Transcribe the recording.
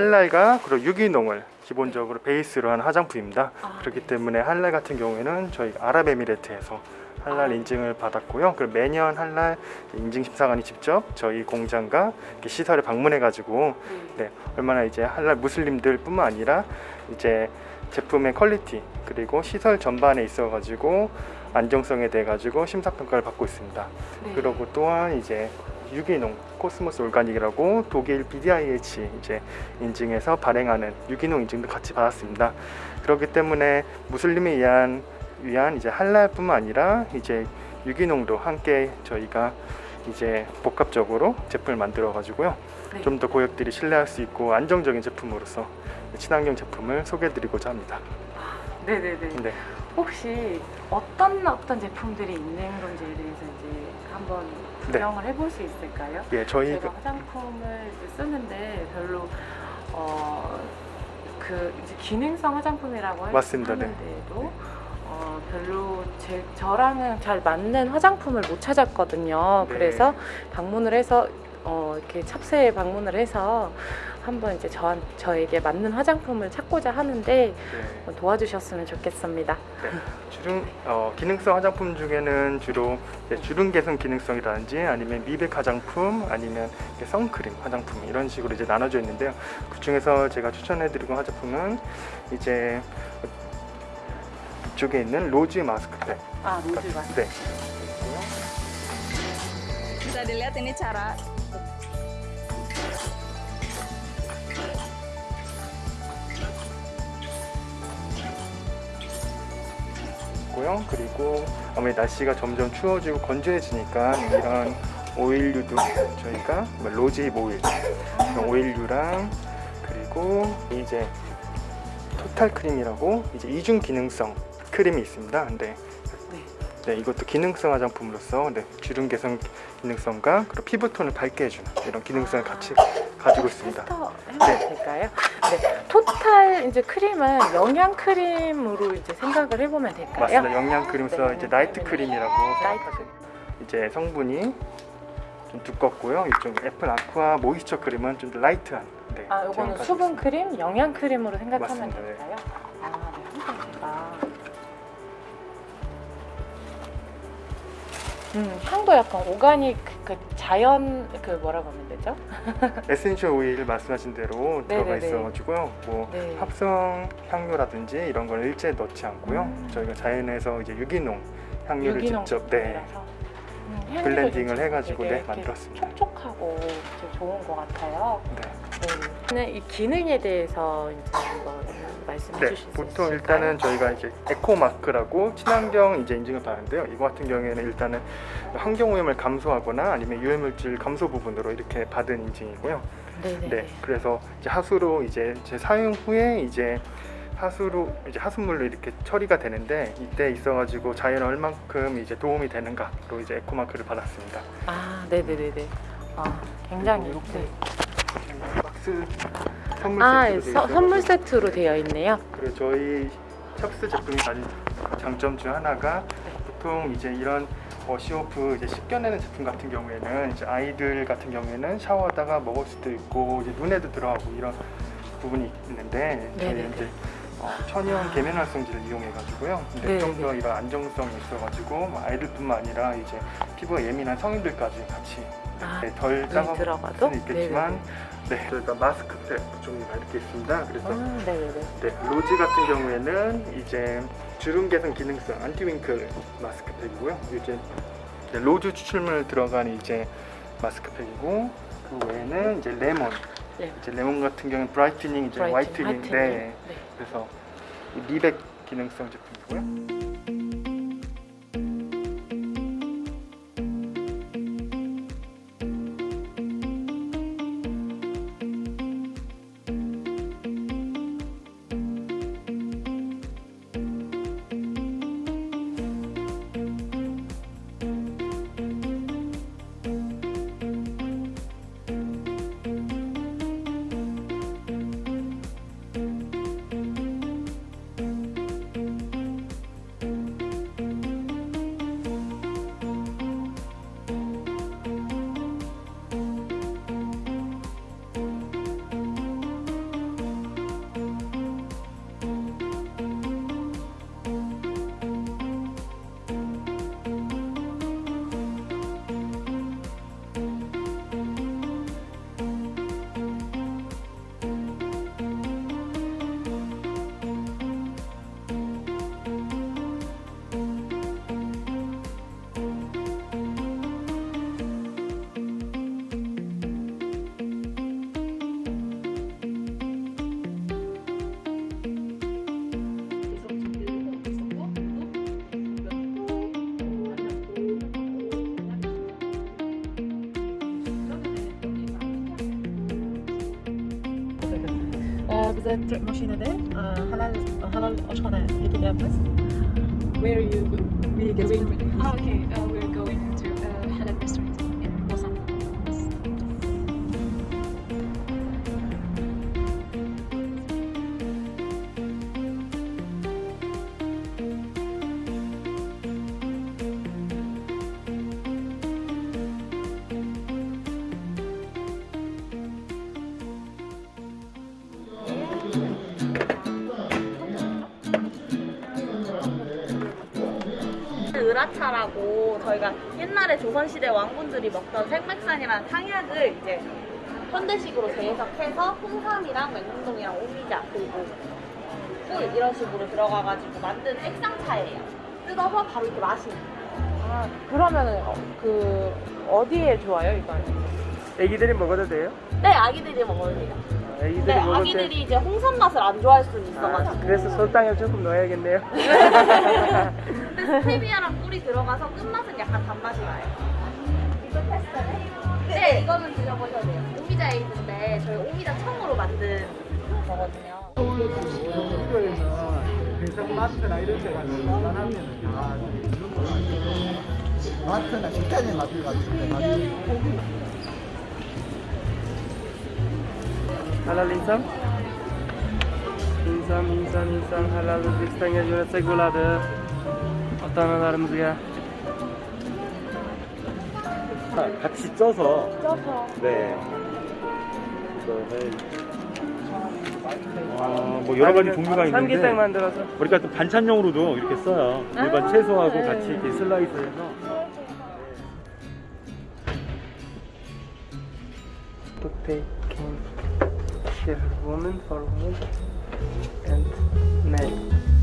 할랄과 그리고 유기농을 기본적으로 베이스로 한 화장품입니다. 아, 그렇기 네. 때문에 할랄 같은 경우에는 저희 아랍에미레트에서 할랄 아. 인증을 받았고요. 그리고 매년 할랄 인증 심사관이 직접 저희 공장과 이렇게 시설에 방문해 가지고 네. 네, 얼마나 이제 할랄 무슬림들 뿐만 아니라 이제 제품의 quality 그리고 시설 전반에 있어 가지고 안정성에 대해 가지고 심사 평가를 받고 있습니다. 네. 그리고 또한 이제 유기농 COSMOS Organic이라고 독일 BDIH 이제 인증해서 발행하는 유기농 인증도 같이 받았습니다. 그렇기 때문에 무슬림에 의한 위한 이제 할랄뿐만 아니라 이제 유기농도 함께 저희가 이제 복합적으로 제품을 만들어 가지고요. 네. 좀더 고객들이 신뢰할 수 있고 안정적인 제품으로서 친환경 제품을 소개해 드리고자 합니다. 네네네. 네. 혹시 어떤 어떤 제품들이 있는 건지에 대해서 이제 한번 네. 구경을 해볼 수 있을까요? 예, 저희 제가 화장품을 이제 쓰는데 별로 어 그 이제 기능성 화장품이라고 할- 맞습니다. 네. 하는데도 어 별로 제 저랑은 잘 맞는 화장품을 못 찾았거든요. 네. 그래서 방문을 해서 어 이렇게 찹스에 방문을 해서 한번 이제 저 저에게 맞는 화장품을 찾고자 하는데 네. 도와주셨으면 좋겠습니다. 주름 어, 기능성 화장품 중에는 주로 이제 주름 개선 기능성이라든지 아니면 미백 화장품 아니면 선크림 화장품 이런 식으로 이제 나눠져 있는데요. 그 중에서 제가 추천해드리고 화장품은 이제 이쪽에 있는 rose 마스크팩. 아 rose 마스크. 네. Bisa dilihat ini cara 고요. 그리고 아무래도 날씨가 점점 추워지고 건조해지니까 이런 오일류도 저희가 뭐 오일, 이런 오일류랑 그리고 이제 total 크림이라고 이제 이중 기능성 크림이 있습니다. 근데 네. 네, 이것도 기능성 화장품으로서 네, 주름 개선 기능성과 그리고 피부톤을 밝게 해주는 이런 기능성을 같이 가지고 있습니다. 테스터 해봐도 될까요? 네. total 이제 크림은 영양 크림으로 이제 생각을 해보면 될까요? 맞습니다. 영양 크림으로서 네. 이제 night 크림이라고 night. 생각하시면 이제 성분이 좀 두껍고요. 이쪽 apple aqua moisture cream은 좀더 light한. 네, 아, 가지고 수분. 크림, 영양 크림으로 생각하면 맞습니다. 네. 될까요? 음, 향도 약간 organic 그 자연 그 뭐라고 하면 되죠? essential oil 말씀하신 대로 들어가 네네네. 있어가지고요. 뭐 네. 합성 향료라든지 이런 걸 일체 넣지 않고요. 음. 저희가 자연에서 이제 유기농 향료를 유기농 직접 네. 음, blending을 좀 해가지고 네, 만들었습니다. 촉촉하고 좀 좋은 것 같아요. 네. 네. 이 기능에 대해서 이제 한번 말씀해 네, 주실 수 보통 있을까요? 일단은 저희가 이제 eco mark라고 친환경 이제 인증을 받는데요. 이거 같은 경우에는 일단은 환경 오염을 감소하거나 아니면 유해물질 감소 부분으로 이렇게 받은 인증이고요. 네네. 네, 그래서 이제 하수로 이제 제 사용 후에 이제 하수로 이제 하수물로 이렇게 처리가 되는데 이때 있어가지고 자연에 얼만큼 이제 도움이 되는가로 이제 eco mark를 받았습니다. 아, 네네네네. 아, 굉장히 이렇게 네. 박스 선물 아, 세트로 서, 선물 세트로 되어 있네요. 그리고 저희 찹스 제품이 가진 장점 중 하나가 보통 이제 이런 wash-off 이제 씻겨내는 제품 같은 경우에는 이제 아이들 같은 경우에는 샤워하다가 먹을 수도 있고 이제 눈에도 들어가고 이런 부분이 있는데 네네네. 이제 어, 천연 계면 활성제를 이용해 가지고요. 근데 네네네. 좀더 이런 안정성이 있어가지고 뭐 아이들뿐만 아니라 이제 피부가 예민한 성인들까지 같이 아, 네, 덜 들어가도? 수는 있겠지만 네, 저희가 마스크팩 종류가 이렇게 있습니다. 그래서 아, 네네네. 네, rose 같은 경우에는 이제 주름 개선 기능성 anti-wrinkle 마스크팩이고요. 이제 rose 추출물 들어간 이제 마스크팩이고 그 외에는 이제 레몬. 네. 이제 레몬 같은 경우는 brightening 이제 brighting, whitening. whitening. 네. 네. 그래서 이 미백 기능성 제품이고요. Bize Türk maşinede halal halal. Where are you going? Oh, okay. Uh, 으라차라고 저희가 옛날에 조선시대 왕분들이 먹던 생맥산이라는 탕약을 이제 현대식으로 재해석해서 홍삼이랑 맹문동이랑 오미자 그리고 꿀 이런 식으로 들어가가지고 만든 액상차예요. 뜯어서 바로 이렇게 마시는. 아, 그러면은 어, 그 어디에 좋아요 이건? 애기들이 먹어도 돼요? 네, 아기들이 먹어도 돼요. 아, 애기들이 네, 때 아기들이 이제 홍삼 맛을 안 좋아할 수는 아, 있어가지고. 그래서 설탕을 조금 넣어야겠네요 근데 스테비아랑 꿀이 들어가서 끝맛은 약간 단맛이 나요. 이거 테스트네? 네, 이거는 드셔보셔도 돼요. 오미자 에이드인데 저희 오미자 청으로 만든 거거든요. 마트나 이런 데 가서 하면 마트나 식당에 마트 같은데 많이 halal insan inson inson inson halal o'zbekistonga jo'natsak bo'ladi ota onalarimizga 같이 쪄서 쪄서 네 아, 뭐 여러 가지 종류가 있는데 삼계탕 만들어서 그러니까 또 반찬용으로도 이렇게 써요 일반 아, 채소하고 네. 같이 이렇게 슬라이스해서 care woman for women and men.